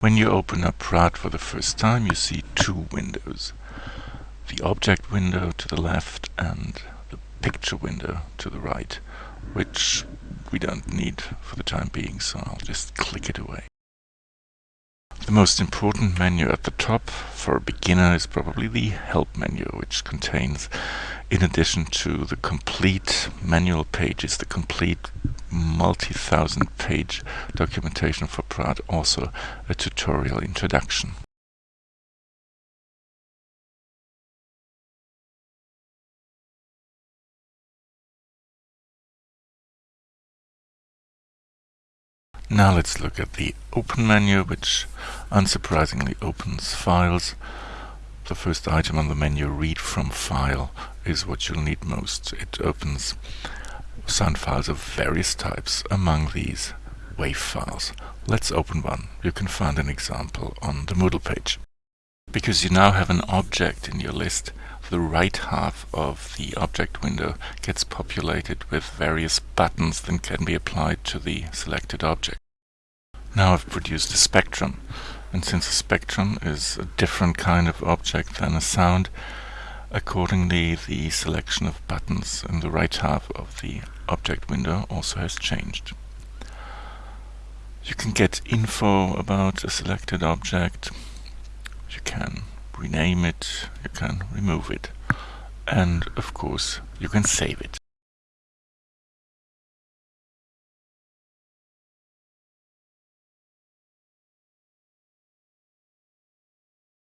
When you open up Praat for the first time, you see two windows. The object window to the left and the picture window to the right, which we don't need for the time being, so I'll just click it away. The most important menu at the top for a beginner is probably the Help menu, which contains, in addition to the complete manual pages, the complete multi-thousand page documentation for Praat, also a tutorial introduction. Now let's look at the Open menu, which unsurprisingly opens files. The first item on the menu, Read from File, is what you'll need most. It opens sound files of various types, among these WAV files. Let's open one. You can find an example on the Moodle page. Because you now have an object in your list, the right half of the object window gets populated with various buttons that can be applied to the selected object. Now I've produced a spectrum, and since a spectrum is a different kind of object than a sound, accordingly the selection of buttons in the right half of the object window also has changed. You can get info about a selected object, you can rename it, you can remove it, and of course you can save it.